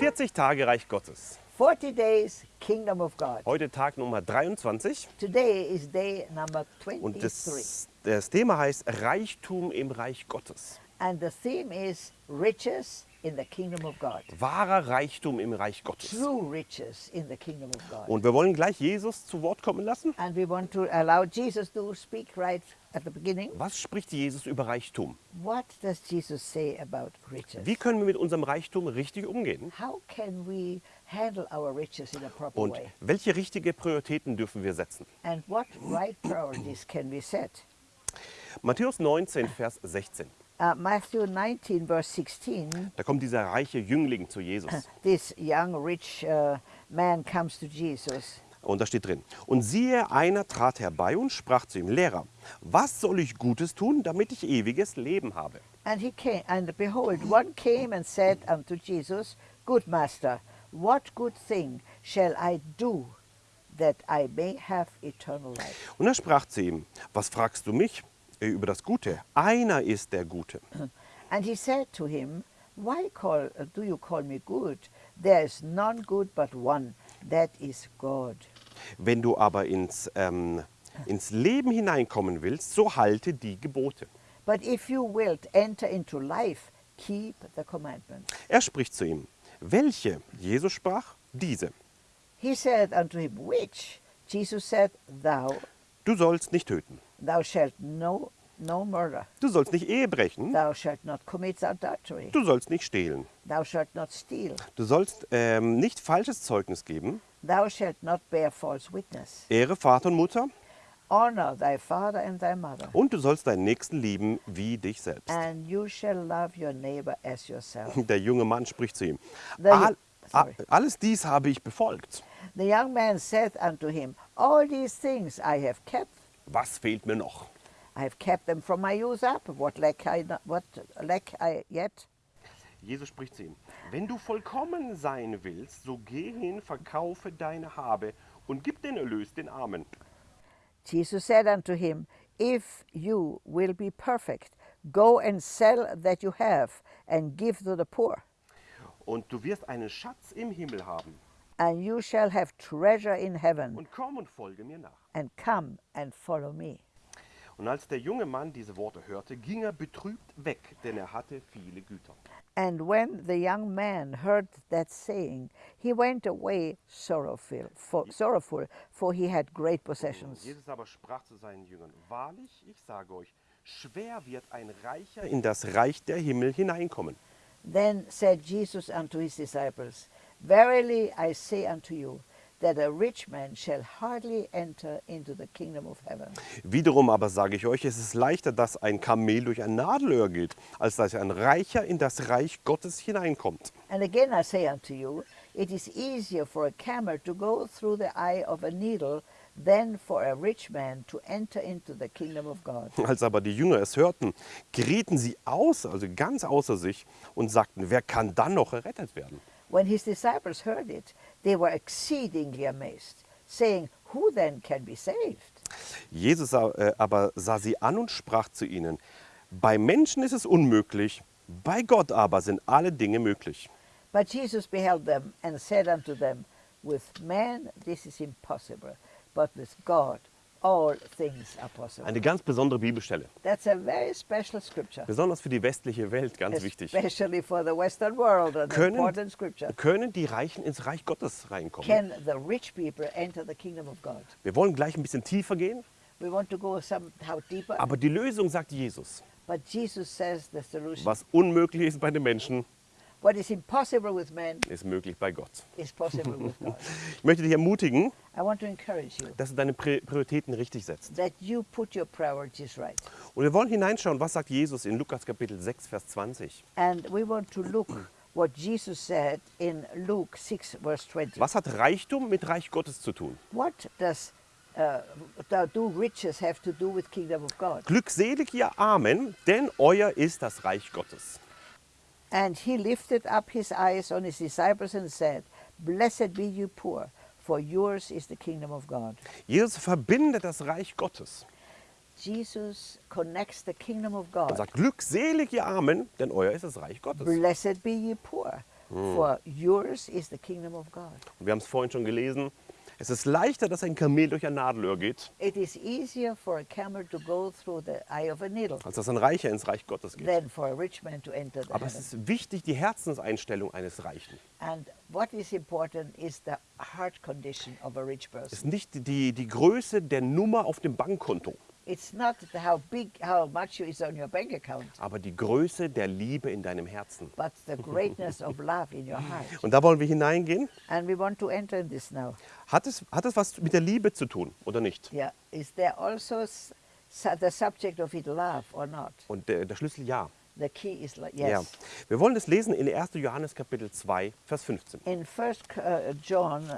40 Tage Reich Gottes. 40 days, Kingdom of God. Heute Tag Nummer 23 Today is day number und 23. das, das Thema heißt Reichtum im Reich Gottes. And the theme is riches in the kingdom of God. Wahrer Reichtum im Reich Gottes. True riches in the kingdom of God. Und wir wollen gleich Jesus zu Wort kommen lassen. And we want to allow Jesus to speak right at the beginning. Was spricht Jesus über Reichtum? What does Jesus say about riches? Wie können wir mit unserem Reichtum richtig umgehen? How can we handle our riches in a proper Und way? welche richtige Prioritäten dürfen wir setzen? And what right priorities can we set? Matthäus 19, Vers 16. Uh, Matthew 19, verse 16, Da kommt dieser reiche Jüngling zu Jesus. this young rich uh, man comes to Jesus. Und da steht drin, und siehe, einer trat herbei und sprach zu ihm, Lehrer, was soll ich Gutes tun, damit ich ewiges Leben habe? And he came, and behold, one came and said unto Jesus, Good master, what good thing shall I do that I may have eternal life? Und er sprach zu ihm, was fragst du mich über das Gute? Einer ist der Gute. And he said to him, Why call, uh, do you call me good? There is none good but one, that is God. Wenn du aber ins, ähm, ins Leben hineinkommen willst, so halte die Gebote. But if you wilt enter into life, keep the commandments. Er spricht zu ihm, welche? Jesus sprach, diese. He said unto him, Which? Jesus said, Thou, Du sollst nicht töten. Thou shalt no, no murder. Du sollst nicht Ehe brechen. Thou shalt not commit adultery. Du sollst nicht stehlen. Thou shalt not steal. Du sollst ähm, nicht falsches Zeugnis geben. Thou shalt not bear false witness. Ehre Vater und Mutter. Honor thy father and thy mother. Und du sollst deinen Nächsten lieben wie dich selbst. And you shall love your neighbor as yourself. Der junge Mann spricht zu ihm. The- All, alles dies habe ich befolgt. The young man said unto him, All these things I have kept. Was fehlt mir noch? I have kept them from my youth up. What lack I, what lack I yet? Jesus spricht zu ihm. Wenn du vollkommen sein willst, so geh hin, verkaufe deine Habe und gib den Erlös den Armen. Jesus said unto him, If you will be perfect, go and sell that you have, and give to the poor, Und du wirst einen Schatz im Himmel haben. And you shall have treasure in heaven. Und komm und folge mir nach. And come and follow me. Und als der junge Mann diese Worte hörte, ging er betrübt weg, denn er hatte viele Güter. And when the young man heard that saying, he went away sorrowful, for, sorrowful, for he had great possessions. Jesus aber sprach zu seinen Jüngern, wahrlich, ich sage euch, schwer wird ein Reicher in das Reich der Himmel hineinkommen. Then said Jesus unto his disciples, Verily I say unto you, that a rich man shall hardly enter into the kingdom of heaven. Wiederum aber sage ich euch, es ist leichter, dass ein Kamel durch ein Nadelöhr geht, als dass ein Reicher in das Reich Gottes hineinkommt. And again I say unto you, it is easier for a camel to go through the eye of a needle than for a rich man to enter into the kingdom of God. Als aber die Jünger es hörten, gerieten sie aus, also ganz außer sich, und sagten, wer kann dann noch errettet werden? When his disciples heard it, they were exceedingly amazed, saying, Who then can be saved? Jesus äh, aber sah sie an und sprach zu ihnen, bei Menschen ist es unmöglich, bei Gott aber sind alle Dinge möglich. But Jesus beheld them and said unto them, With man this is impossible, but with God all things are possible. Eine ganz besondere Bibelstelle, That's a very special scripture, besonders für die westliche Welt, ganz wichtig. especially for the Western world, an Können- important scripture. Können die Reichen ins Reich Gottes reinkommen? Can the rich people enter the kingdom of God? Wir wollen gleich ein bisschen tiefer gehen, We want to go somehow deeper, aber die Lösung, sagt Jesus, but Jesus says the solution. was unmöglich ist bei den Menschen, What is impossible with man ist möglich bei Gott. is possible with God. Ich möchte dich ermutigen, I want to encourage you dass du deine Pri- Prioritäten richtig setzt. that you put your priorities right. Und wir wollen hineinschauen, was sagt Jesus in Lukas Kapitel 6, Vers 20. And we want to look what Jesus said in Luke 6, verse 20. Was hat Reichtum mit Reich Gottes zu tun? What does uh, do- do riches have to do with kingdom of God? Glückselig ihr Armen, denn euer ist das Reich Gottes. And he lifted up his eyes on his disciples and said, Blessed be you poor, for yours is the kingdom of God. Jesus verbindet das Reich Gottes Jesus connects the kingdom of God. sagt, glückselig ihr Armen, denn euer ist das Reich Gottes. Blessed be ye poor, mm. for yours is the kingdom of God. Und wir haben es vorhin schon gelesen. Es ist leichter, dass ein Kamel durch ein Nadelöhr geht, It is easier for a camel to go through the eye of a needle als dass ein Reicher ins Reich Gottes geht. than for a rich man to enter the Aber es heaven. ist wichtig, die Herzenseinstellung eines Reichen. And what is important is the heart condition of a rich Es person. ist nicht die, die Größe der Nummer auf dem Bankkonto, It's not how big, how much is on your bank account, aber die Größe der Liebe in deinem Herzen. but the greatness of love in your heart. Und da wollen wir hineingehen. And we want to enter in this now. Hat es, hat es was mit der Liebe zu tun oder nicht? Yeah, is there also the subject of it love or not? Und der, der Schlüssel ja. The key is like ja. yes. Wir wollen es lesen in 1. Johannes Kapitel 2, Vers 15. In First uh, John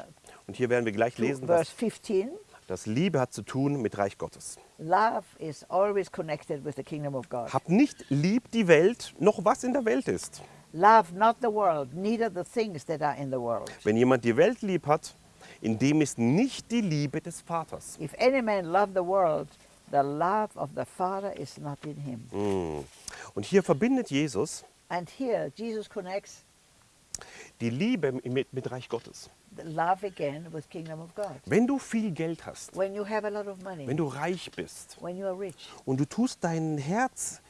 Und hier werden wir gleich 2, lesen, verse dass, 15, dass Liebe hat zu tun mit Reich Gottes. love is always connected with the kingdom of God. Habt nicht lieb die Welt, noch was in der Welt ist. Love not the world, neither the things that are in the world. Wenn jemand die Welt lieb hat, in dem ist nicht die Liebe des Vaters. If any man love the world, the love of the Father is not in him. Mm. Und hier verbindet Jesus And here Jesus connects die Liebe mit, mit Reich Gottes. Love again with kingdom of God. Wenn du viel Geld hast, When you have a lot of money, wenn du reich bist when you are rich, und du tust dein Herz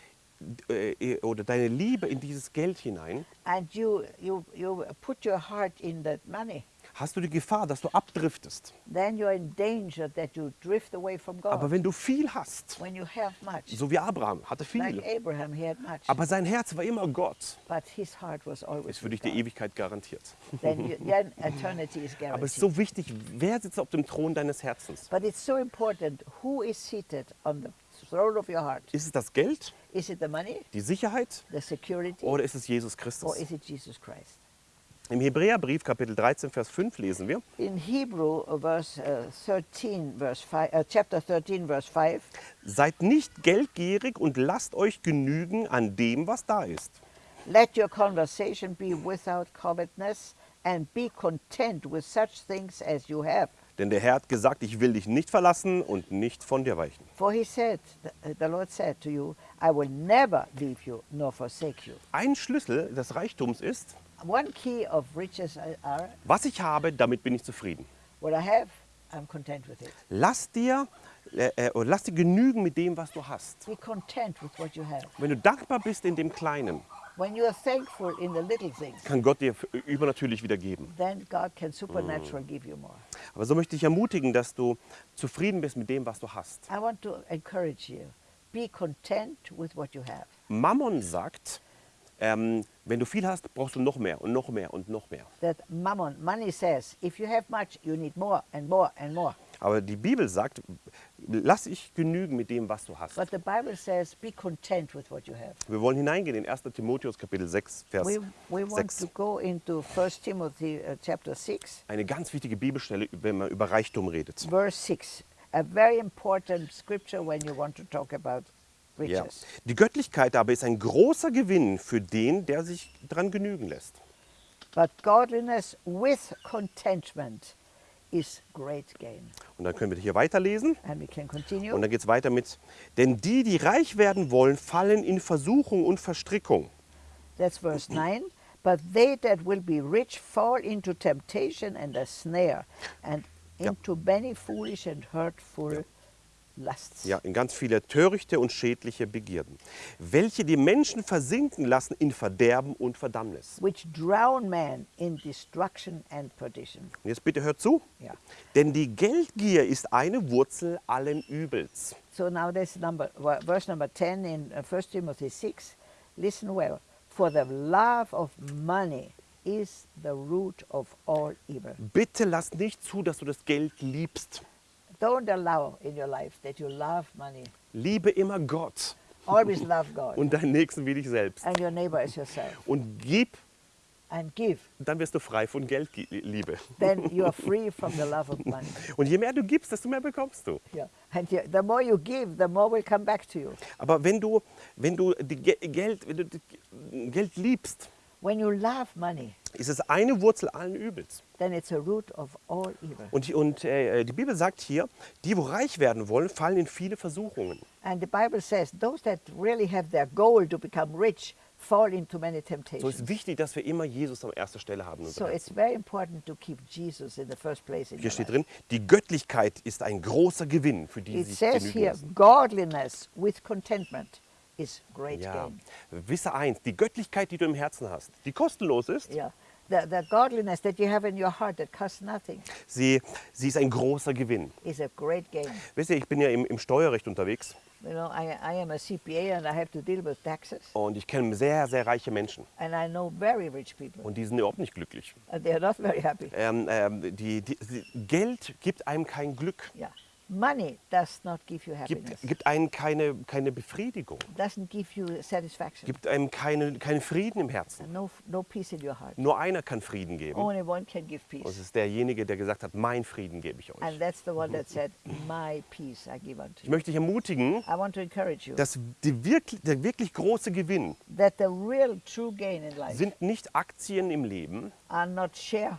äh, oder deine Liebe in dieses Geld hinein, and you, you, you put your heart in that money, hast du die Gefahr, dass du abdriftest. then you're in danger that you drift away from God. Aber wenn du viel hast, when you have much, so wie Abraham hatte like viel, Abraham, he had much, aber sein Herz war immer Gott, but his heart was always ist für dich die. Ewigkeit garantiert. Then, you, then Aber es ist so wichtig, wer sitzt auf dem Thron deines Herzens? But it's so important who is seated on the throne of your heart. Ist es das Geld, Is it the money, die Sicherheit the security, oder ist es Jesus or Christus? is it Jesus Christ? Im Hebräerbrief Kapitel 13, Vers 5 lesen wir, In Hebrew, verse uh, 13, verse 5, uh, chapter 13, verse 5, seid nicht geldgierig und lasst euch genügen an dem, was da ist. let your conversation be without covetousness, and be content with such things as you have. Denn der Herr hat gesagt, ich will dich nicht verlassen und nicht von dir weichen. For he said, the Lord said to you, I will never leave you nor forsake you. Ein Schlüssel des Reichtums ist, One key of riches are was ich habe, damit bin ich zufrieden. what I have, I'm content with it. Lass dir, äh, äh, lass dir genügen mit dem, was du hast. Be content with what you have. Wenn du dankbar bist in dem Kleinen, When you are thankful in the little things, kann Gott dir übernatürlich wieder geben. then God can supernaturally give you more. Aber so möchte ich ermutigen, dass du zufrieden bist mit dem, was du hast. I want to encourage you. Be content with what you have. Mammon sagt, ähm, wenn du viel hast, brauchst du noch mehr und noch mehr und noch mehr. That mammon, money says, if you have much, you need more and more and more. Aber die Bibel sagt, lass dich genügen mit dem, was du hast. But the Bible says, be content with what you have. Wir wollen hineingehen in 1. Timotheus Kapitel 6, Vers We, we want 6. to go into 1 Timothy uh, chapter 6, Eine ganz wichtige Bibelstelle, wenn man über Reichtum redet. verse 6. A very important scripture when you want to talk about Ja. Die Göttlichkeit aber ist ein großer Gewinn für den, der sich daran genügen lässt. But godliness with contentment is great gain. Und dann können wir hier weiterlesen. And we can continue. Und dann geht es weiter mit, denn die, die reich werden wollen, fallen in Versuchung und Verstrickung. That's verse 9. But they that will be rich fall into temptation and a snare, and Ja. into many foolish and hurtful lusts, Ja, in ganz viele törichte und schädliche Begierden, welche die Menschen versinken lassen in Verderben und Verdammnis. which drown man in destruction and perdition. Jetzt bitte hört zu. Ja. Denn die Geldgier ist eine Wurzel allen Übels. So now that's number verse number 10 in uh, 1 Timothy 6. Listen well. For the love of money is the root of all evil. Bitte lass nicht zu, dass du das Geld liebst. Don't allow in your life that you love money. Liebe immer Gott Always love God und deinen Nächsten wie dich selbst. and your neighbor as yourself. Und gib, And give. dann wirst du frei von Geldliebe. Then you are free from the love of money. Und je mehr du gibst, desto mehr bekommst du. Yeah. And the more you give, the more will come back to you. Aber wenn du, wenn du die Ge Geld, wenn du Geld liebst, When you love money, ist es eine Wurzel allen Übels. Then it's a root of all evil. Und, die- und äh, die Bibel sagt hier, die, wo reich werden wollen, fallen in viele Versuchungen. And the Bible says those that really have their goal to become rich fall into many So temptations. ist wichtig, dass wir immer Jesus an erster Stelle haben. So it's very important to keep Jesus in the first place in Hier steht drin, die Göttlichkeit ist ein großer Gewinn für die, die It sich says genügen here, lassen. godliness with contentment is great Ja, gain. wisse eins, die Göttlichkeit, die du im Herzen hast, die kostenlos ist, Yeah. The, the godliness that you have in your heart that costs nothing sie, sie ist ein großer Gewinn. is a great gain. Wisst ihr, ich bin ja im, im Steuerrecht unterwegs You know, I, I am a CPA and I have to deal with taxes. und ich kenne sehr, sehr reiche Menschen And I know very rich people. und die sind überhaupt nicht glücklich. And they're not very happy. Ähm, ähm, die, die, die, Geld gibt einem kein Glück, Yeah. Money does not give you gibt, happiness. gibt einem keine, keine Befriedigung, doesn't give you satisfaction. gibt einem keine, keinen Frieden im Herzen. No, no peace in your heart. Nur einer kann Frieden geben Only one can give und es peace. ist derjenige, der gesagt hat, mein Frieden gebe ich euch. And that's the one that said, My peace I give unto Ich möchte dich ermutigen, I want to encourage you dass die wirklich, der wirklich große Gewinn that the real true gain in life sind nicht Aktien im Leben are not share,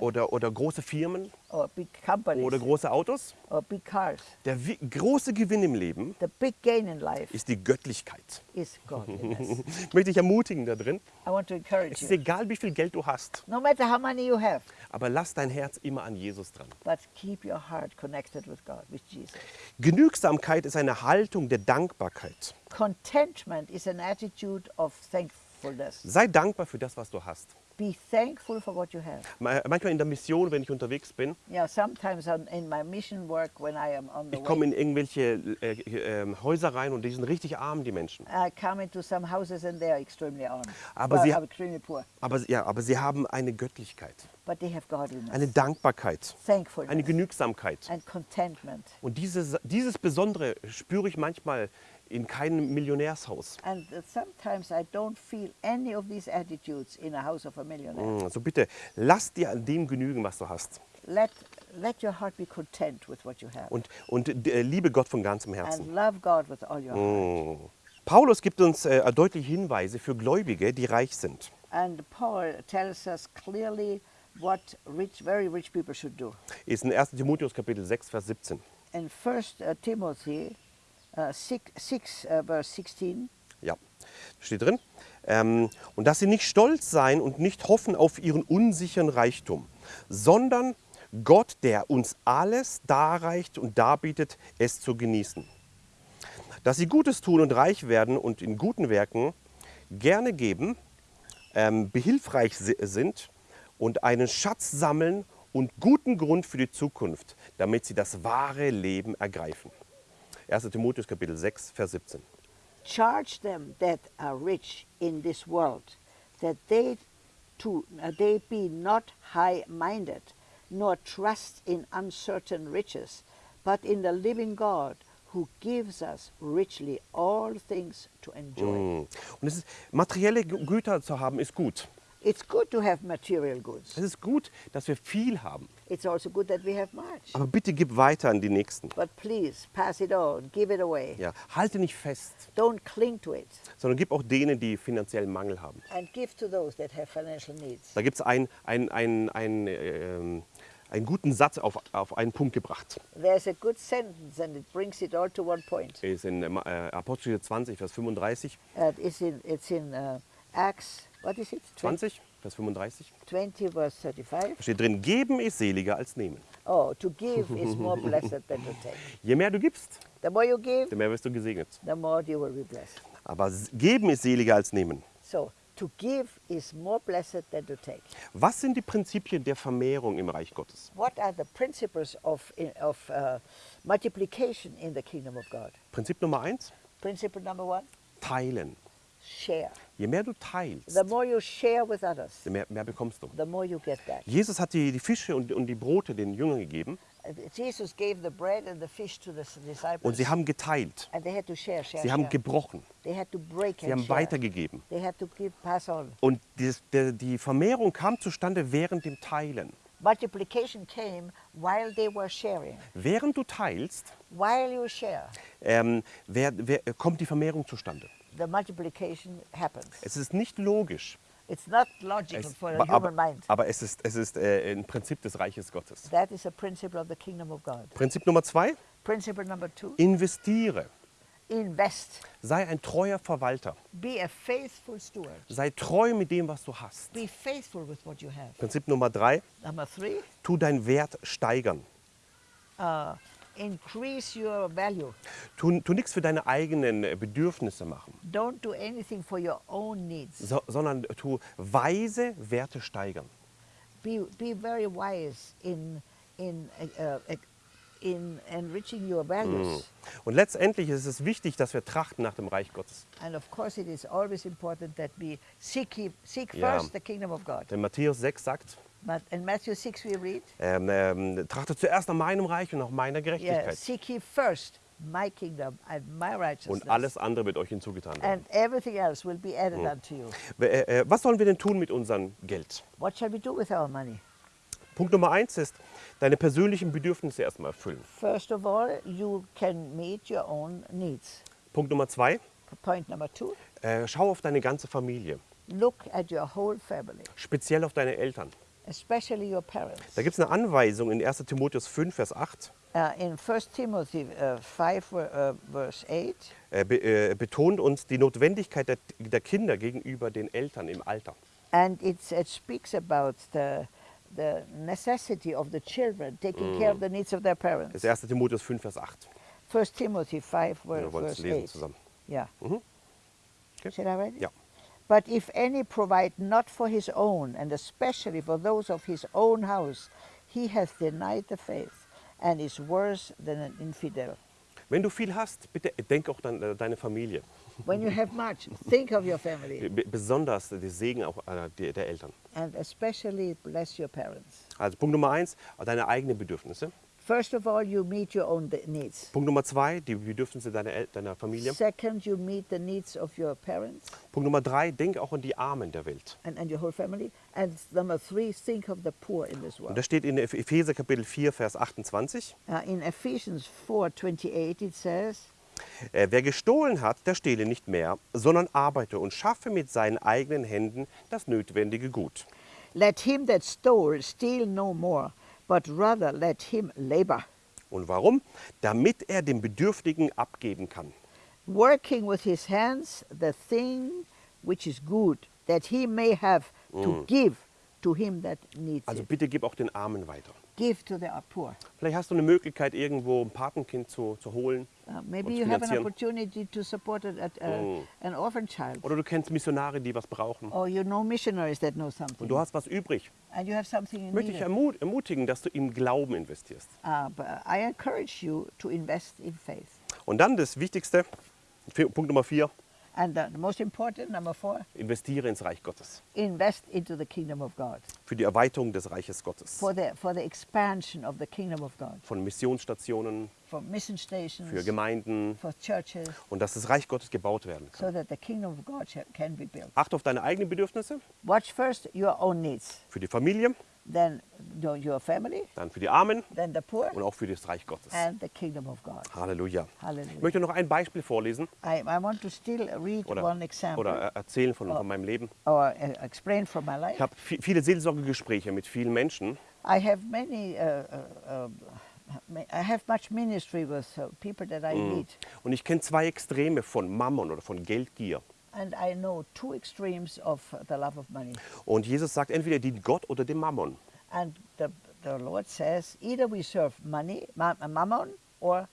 oder, oder große Firmen oder große Autos. or big cars. Der große Gewinn im Leben The big gain in life ist die Göttlichkeit. Ich möchte dich ermutigen da drin. I want to encourage Es ist you. egal, wie viel Geld du hast, No matter how money you have, aber lass dein Herz immer an Jesus dran. but keep your heart connected with God, with Jesus. Genügsamkeit ist eine Haltung der Dankbarkeit. Contentment is an attitude of thankfulness. Sei dankbar für das, was du hast. Be thankful for what you have. Ma- Manchmal in der Mission, wenn ich unterwegs bin, Yeah, sometimes on, in my mission work, when I am on the ich komme in irgendwelche äh, äh, Häuser rein und die sind richtig arm, die Menschen. I come into some houses and they are extremely arm. Aber well, sie- are extremely poor. Aber, ja, aber sie haben eine Göttlichkeit, But they have godliness, eine Dankbarkeit, thankfulness, eine Genügsamkeit. and contentment. Und dieses, dieses Besondere spüre ich manchmal in keinem Millionärshaus. And sometimes I don't feel any of these attitudes in a house of a millionaire. Mm, So bitte, lass dir an dem genügen, was du hast. Let, let your heart be content with what you have. Und, und äh, liebe Gott von ganzem and Herzen. love God with all your heart. Mm. Paulus gibt uns äh, deutliche Hinweise für Gläubige, die reich sind. And Paul tells us clearly what rich, very rich people should do. Ist in 1. Timotheus Kapitel 6, Vers 17. In 1 uh, Timothy uh, 6, 6 uh, verse 16, Ja, steht drin. Ähm, und dass sie nicht stolz sein und nicht hoffen auf ihren unsicheren Reichtum, sondern Gott, der uns alles darreicht und darbietet, es zu genießen. Dass sie Gutes tun und reich werden und in guten Werken gerne geben, ähm, behilfreich si- sind und einen Schatz sammeln und guten Grund für die Zukunft, damit sie das wahre Leben ergreifen. 1. Timotheus Kapitel 6, Vers 17. charge them that are rich in this world, that they too uh, they be not high-minded, nor trust in uncertain riches, but in the living God, who gives us richly all things to enjoy. Mm. Und es ist, materielle Gü- Güter zu haben, ist gut. It's good to have material goods. Es ist gut, dass wir viel haben. It's also good that we have much. Aber bitte gib weiter an die Nächsten. But please pass it on, give it away. Ja, halte nicht fest, Don't cling to it, sondern gib auch denen, die finanziellen Mangel haben. and give to those that have financial needs. Da gibt es einen ein, ein, ein, ähm, einen guten Satz auf, auf einen Punkt gebracht. There's a good sentence, and it brings it all to one point. Ist in äh, Apostel 20, Vers 35. Uh, it's in, it's in uh, Acts, what is it? 20, Vers 35. 20, verse 35. Da steht drin, geben ist seliger als nehmen. Oh, to give is more blessed than to take. Je mehr du gibst, The more you give, desto mehr wirst du gesegnet. the more you will be blessed. Aber geben ist seliger als nehmen. So, to give is more blessed than to take. Was sind die Prinzipien der Vermehrung im Reich Gottes? What are the principles of, of uh, multiplication in the kingdom of God? Prinzip Nummer eins, Principle number one teilen. Share. Je mehr du teilst, The more you share with others, desto mehr, mehr bekommst du. the more you get back. Jesus hat die, die Fische und, und die Brote den Jüngern gegeben Jesus gave the bread and the fish to the disciples. und sie haben geteilt. and they had to share, share, Sie haben share. gebrochen. They had to break Sie and haben share. weitergegeben. They had to give, pass on. Und die, die Vermehrung kam zustande während dem Teilen. Multiplication came while they were sharing. Während du teilst, While you share, ähm, wer, wer, kommt die Vermehrung zustande. The multiplication happens. Es ist nicht logisch, It's not logical es, for the aber, human mind. aber es ist, es ist äh, ein Prinzip des Reiches Gottes. That is a principle of the kingdom of God. Prinzip Nummer zwei, Principle number two, investiere. Invest. Sei ein treuer Verwalter. Be a faithful steward. Sei treu mit dem, was du hast. Be faithful with what you have. Prinzip Nummer drei, Number three, tu deinen Wert steigern. uh, increase your value. Tu, tu nichts für deine eigenen äh, Bedürfnisse machen, Don't do anything for your own needs. so, sondern tu weise Werte steigern. Be, be very wise in, in, uh, uh, in enriching your values. Und letztendlich ist es wichtig, dass wir trachten nach dem Reich Gottes. And of course, it is always important that we seek, seek first the kingdom of God. Denn Matthäus 6 sagt, But in Matthew 6, we read, ähm, ähm, trachte zuerst nach meinem Reich und nach meiner yeah, Gerechtigkeit. seek ye first my kingdom and my righteousness. Und alles andere wird euch hinzugetan werden. and everything else will be added unto you. Äh, äh, was sollen wir denn tun mit unserem Geld? What shall we do with our money? Punkt Nummer eins ist, deine persönlichen Bedürfnisse erstmal erfüllen. First of all, you can meet your own needs. Punkt Nummer zwei, Point number two, äh, schau auf deine ganze Familie, look at your whole family, speziell auf deine Eltern. Especially your parents. Da gibt es eine Anweisung in 1 Timotheus 5, Vers 8. Uh, in 1 Timothy uh, 5, uh, verse 8, äh, be, äh, betont uns die Notwendigkeit der, der Kinder gegenüber den Eltern im Alter. and it speaks about the, the necessity of the children taking care of the needs of their parents. Das ist 1 Timotheus 5, Vers 8. 1 Timothy 5, ver- Wir wollen es lesen 8. zusammen. Yeah. Mhm. Okay. Should I read it? Ja. But if any provide not for his own, and especially for those of his own house, he hath denied the faith, and is worse than an infidel. Wenn du viel hast, bitte denk auch an äh, deine Familie. When you have much, think of your family, B besonders der Segen auch äh, der, der Eltern. and especially bless your parents. Also Punkt Nummer eins, deine eigenen Bedürfnisse. First of all, you meet your own needs. Punkt Nummer zwei, die Bedürfnisse deiner, El deiner Familie. Second, you meet the needs of your parents Punkt Nummer drei, denk auch an die Armen der Welt. and, and your whole family. And number three, think of the poor in this Und world. das steht in Eph- Epheser Kapitel 4, Vers 28. Uh, in Ephesians 4:28, it says, Äh, wer gestohlen hat, der stehle nicht mehr, sondern arbeite und schaffe mit seinen eigenen Händen das notwendige Gut. Let him that stole steal no more, but rather let him labor, Und warum? Damit er dem Bedürftigen abgeben kann. working with his hands the thing which is good, that he may have to give to him that needs Also it. bitte gib auch den Armen weiter. Give to the poor. Vielleicht hast du eine Möglichkeit, irgendwo ein Patenkind zu, zu holen. Uh, maybe und you have an opportunity to support a, a, a- an orphan child, Oder du kennst Missionare, die was brauchen. or you know missionaries that know Und something, du hast was übrig. and you have something in Möchte ich ermut ermutigen, dass du im Glauben investierst. Uh, I encourage you to invest in faith. Und dann das Wichtigste, Punkt Nummer vier, And the, most important, number four, investiere ins Reich Gottes. invest into the kingdom of God. Für die Erweiterung des Reiches Gottes. for the for the expansion of the kingdom of God, Von Missionsstationen, for mission stations, für Gemeinden. for churches, Und dass das Reich Gottes gebaut werden kann. so that the kingdom of God can be built. Achte auf deine eigenen Bedürfnisse. Watch first your own needs, Für die Familie, then your- family, dann für die Armen then the poor, und auch für das Reich Gottes. and the kingdom of God. Halleluja. Hallelujah. Ich möchte noch ein Beispiel vorlesen I, I want to still read oder, one example oder er- erzählen von, von meinem Leben. or uh, explain from my life. Ich habe vi- viele Seelsorgegespräche mit vielen Menschen I have many. Uh, uh, I have much ministry with uh, people that I meet, und ich kenne zwei Extreme von Mammon oder von Geldgier. And I know two extremes of the love of money. Und Jesus sagt, entweder dient Gott oder dem Mammon. And the, the Lord says, either we serve money, ma- mammon, or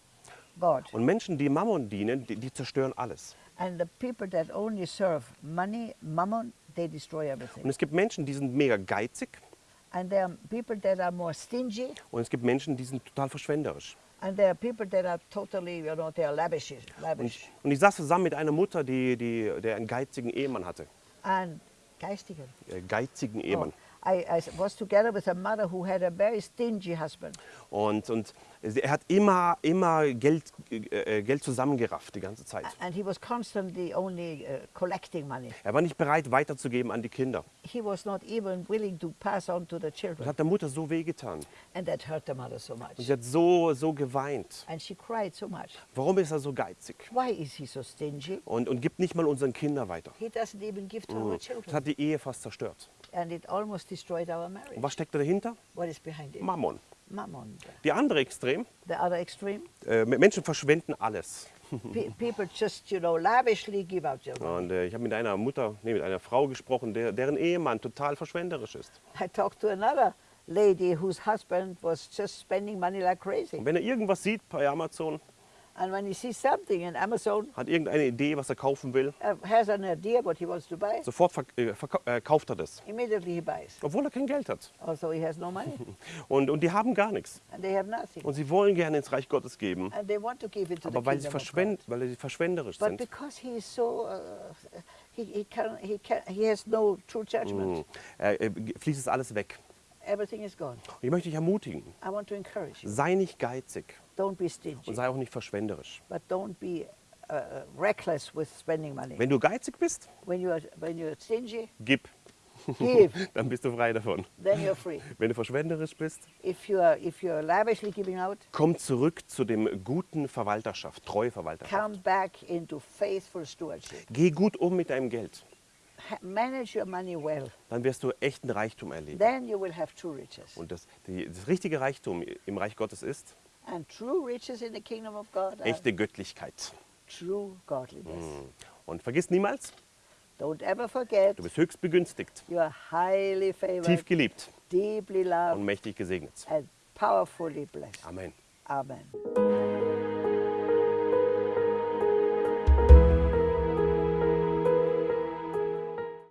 God. Und Menschen, die Mammon dienen, die, die zerstören alles. And the people that only serve money, mammon, they destroy Und everything. es gibt Menschen, die sind mega geizig. And there are people that are more stingy, Und es gibt Menschen, die sind total verschwenderisch. And there are people that are totally, you know, they are lavish. Und lavish. ich, und ich saß zusammen mit einer Mutter, die, die, der einen geizigen Ehemann hatte. And geistigen. Äh, geizigen Oh, Ehemann. I, I was together with a mother who had a very stingy husband. Und, und er hat immer, immer Geld, äh, äh, Geld zusammengerafft die ganze Zeit. And he was constantly only uh, collecting money. Er war nicht bereit, weiterzugeben an die Kinder. He was not even willing to pass on to the Das children. hat der Mutter so wehgetan. And that hurt the mother so Und much. sie hat so, so geweint. And she cried so much. Warum ist er so geizig? Why is he so stingy? Und, und gibt nicht mal unseren Kindern weiter. He doesn't even give to our Das children. hat die Ehe fast zerstört. And it almost destroyed our Und marriage. was steckt da dahinter? What is behind it? Mammon. Mammon. Die andere Extrem, The other extreme, äh, Menschen verschwenden alles. Pe- people just, you know, lavishly give out their money. Und äh, ich habe mit einer Mutter, nee, mit einer Frau gesprochen, der, deren Ehemann total verschwenderisch ist. I talked to another lady whose husband was just spending money like crazy. Und wenn er irgendwas sieht bei Amazon, And when he sees something in Amazon, hat irgendeine Idee, was er kaufen will, uh, has an idea what he wants to buy, sofort verk äh, äh, kauft er das, immediately he buys. obwohl er kein Geld hat. Also he has no money, Und, und die haben gar nichts. and they have nothing. Und sie wollen gerne ins Reich Gottes geben, And they want to give it to aber weil sie, verschwend, weil sie verschwenderisch But sind, because he is so, uh, he, he, can, he, can, he has no true judgment. äh, äh, fließt es alles weg. Everything is gone. Und ich möchte dich ermutigen, I want to encourage you. sei nicht geizig Don't be und stingy, sei auch nicht verschwenderisch. but don't be uh, reckless with spending money. Wenn du geizig bist, When you are, when you're stingy, gib, give, dann bist du frei davon. then you're free. Wenn du verschwenderisch bist, If you are, if you're lavishly giving out, komm zurück zu dem guten Verwalterschaft, treue Verwalterschaft. come back into faithful stewardship. Geh gut um mit deinem Geld, manage your money well. dann wirst du echten Reichtum erleben. Then you will have true riches. Und das, die, das richtige Reichtum im Reich Gottes ist And true riches in the kingdom of God are echte Göttlichkeit. true godliness. Und vergiss niemals, Don't ever forget du bist höchst begünstigt, you are highly favored, tief geliebt deeply und loved, mächtig gesegnet. and powerfully blessed. Amen. Amen.